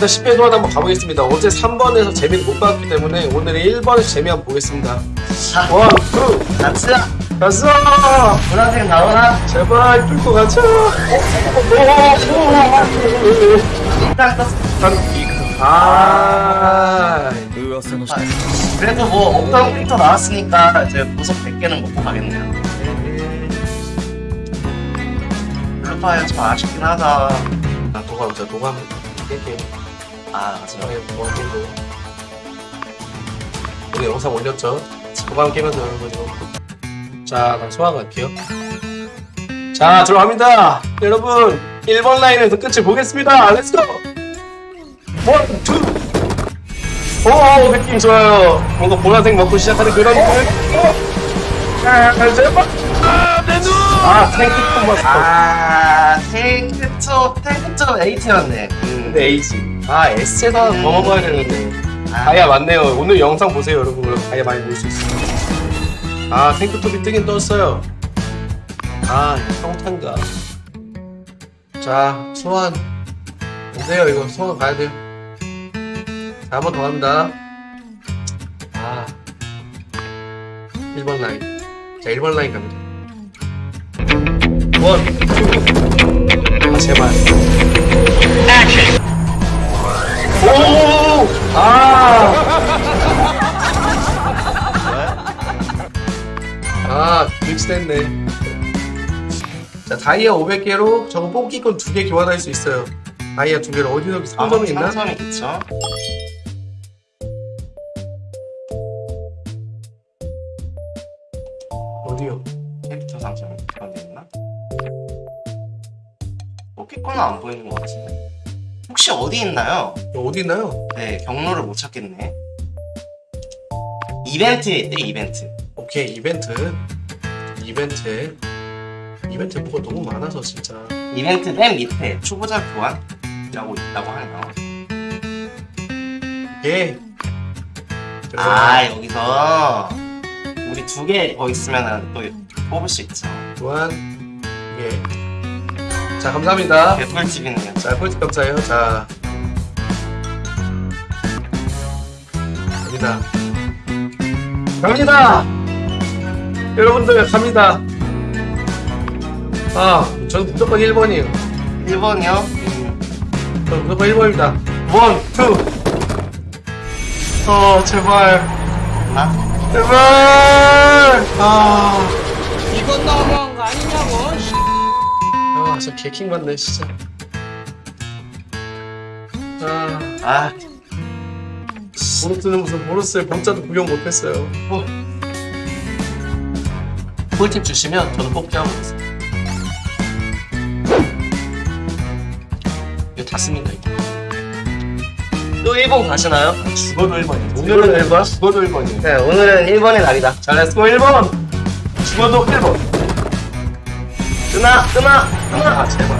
일단 10회 동안 한번 가보겠습니다. 어제 3번에서 재미를 못 봤기 때문에 오늘은 1번에서 재미 한번 보겠습니다. 자, one, two, 가자. 갔어! 보라색 나오나? 제발 뚫고 가자! 일단 떴어. 아, 그래도 뭐 없던 캐릭터 나왔으니까 이제 보석 100개는 먹고 가겠네요. 블루파이어 좀 아쉽긴 하다. 아, 도감, 자, 도감. 아, 맞아요. 네, 도감. 오늘 영상 올렸죠? 도감 깨면서 여러분 이거. 자, 그럼 소환 갈게요. 자, 들어갑니다. 여러분, 1번 라인에서 끝을 보겠습니다. Let's go! One, two! 오, 느낌 좋아요. 뭔가 보라색 먹고 시작하는 그런 느낌. 아, 제발! 아, 내 눈! 아, 탱크 콤버스. 아, 탱크초 8였네. 음. 근데 H. 아, S에다 더 먹어야 되는데. 아, 다이아 맞네요. 오늘 영상 보세요, 여러분. 그럼 다이아 많이 볼 수 있어요. 아, 탱크톱이 뜨긴 떴어요. 아, 평탄가. 자, 소환. 보세요, 이거 소환 가야 돼요. 자, 한 번 더 갑니다. 아. 1번 라인. 자, 1번 라인 갑니다. one, two. 아, 제발. 믹스됐네. 자, 다이아 500개로 저거 뽑기권 2개 교환할 수 있어요. 다이아 2개를 어디서 상점이 있나? 상점이 있죠. 어디요? 캐릭터 상점이 어디 있나? 뽑기권은 안 보이는 것 같은데. 혹시 어디 있나요? 어디 있나요? 네, 경로를 못 찾겠네. 이벤트에 있대, 이벤트. 오케이, 이벤트. 이벤트. 이벤트 뭐가 너무 많아서 진짜. 이벤트 맨 밑에 초보자 교환이라고 있다고 하네요. 예. 아, 여기서 우리 두 개 더 있으면 또 뽑을 수 있죠. 교환. 예. 자, 감사합니다. 개 꿀팁이네요. 자, 꿀팁 감사해요. 자. 갑니다. 갑니다! 여러분들, 갑니다. 아, 저는 무조건 1번이에요. 1번이요? 저는 무조건 1번입니다. one, two! 어, 제발. 나? 제발! 아. 이건 너무한 거 아니냐고. 아, 저 개킹받네, 진짜. 아. 아, 보너스는 무슨 보너스의 범자도 구경 못했어요. 어. 꿀팁 주시면 저는 뽑기 하고겠습니다. 이거 다 씁니다 이거 또 1번 가시나요? 죽어도 1번이에요. 오늘은 1번? 죽어도 1번이에요. 네 오늘은 1번의 날이다. 잘했고 1번! 죽어도 1번 뜨나 뜨나 뜨나. 아 제발.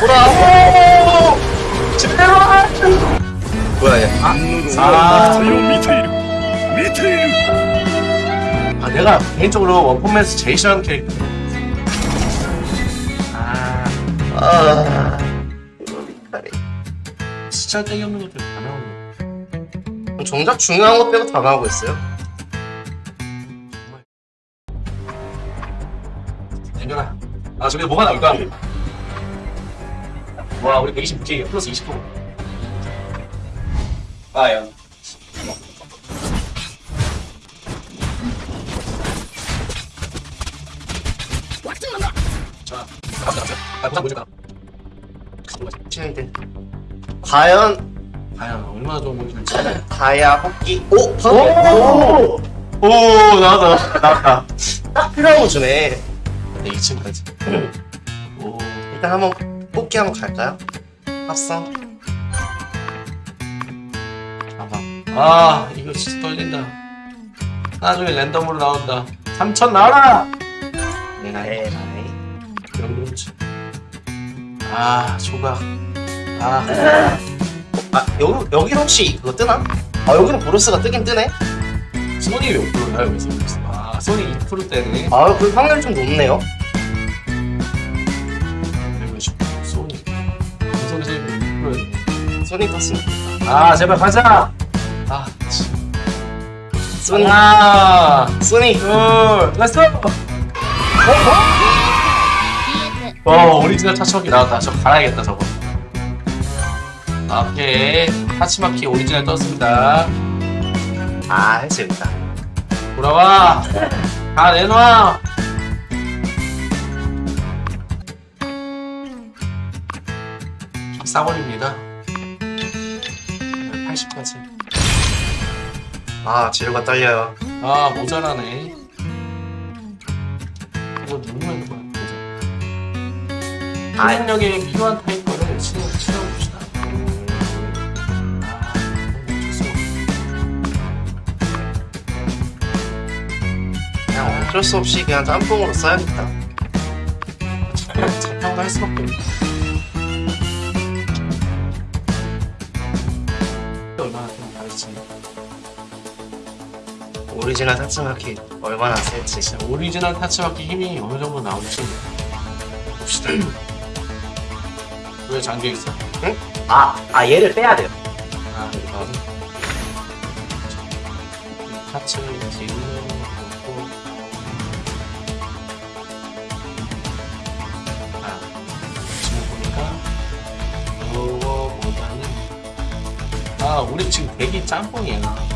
보라. 오! 제발 뭐야 얘? 아, 4 밑에 いる 내가 개인적으로 원펀맨에서 제일 싫어하는 캐릭터. 아, 아. 진짜 땡이 없는 것들 다 나오네. 정작 중요한 것 빼고 다 나오고 있어요. 땡겨라. 아, 저기 뭐가 나올까? 와, 우리 126K 플러스 20%. 아, 야. 보자, 보자. 칠대. 과연 과연 얼마나 좋은 건지 알지? 다이아 뽑기. 오, 오! 오, 나왔다, 나왔다. 딱 필요한 거 주네. 네, 2층까지. 오, 일단 한번 뽑기 한번 갈까요? 합성. 봐봐. 아, 이거 진짜 떨린다. 나중에 랜덤으로 나온다. 3천 나와라! 에라이. 영동치. 아, 조각. 아, 아 여기 여기 혹시 그거 뜨나? 아 여기는 브루스가 뜨긴 뜨네. 소니 몇 프로야, 여기서? 아, 소니 2% 때네. 아그 확률 좀 높네요. 소니 제일 6%였네. 손이 떴습니다. 아, 제발 가자! 아, 치. 소닉 하나, 소닉 둘, let's go! 어, 오리지널 타츠마키 나왔다. 저 갈아야겠다, 저거. 아, 오케이. 타츠마키 오리지널 떴습니다. 아 있다. 돌아와! 다 내놔! 싸버립니다. 80까지. 아 재료가 딸려요. 아, 모자라네. 이거 누르면 이거. 아. 생명력에 필요한 타입 거를 신어, 신어봅시다. 아, 어쩔 수 없어. 그냥 어쩔 수 없이 그냥 짬뽕으로 써야겠다. 그냥 자평을 할 수밖에. 얼마나 다르지. 오리지널 타츠마키 얼마나 셀지. 진짜 오리지널 타츠마키 힘이 어느 정도 나올지 봅시다. 왜 잠겨 있어? 아, 아 얘를 빼야 돼요. 아, 이거 이 타츠 지금 놓고 아, 지금 보니까 이거보다는 아, 우리 지금 대기 짬뽕이야.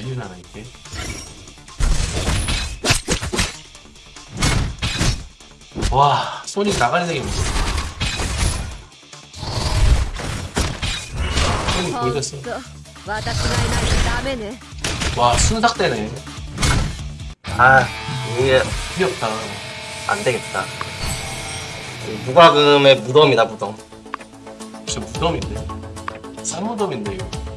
밀리나나 이게? 와 손이 나가는 생이 무슨 소닉 돌렸어. 와 순삭대네. 아 이게 귀엽다. 안되겠다. 무과금의 무덤이다 무덤. 진짜 무덤인데? 싼 무덤인데 이거?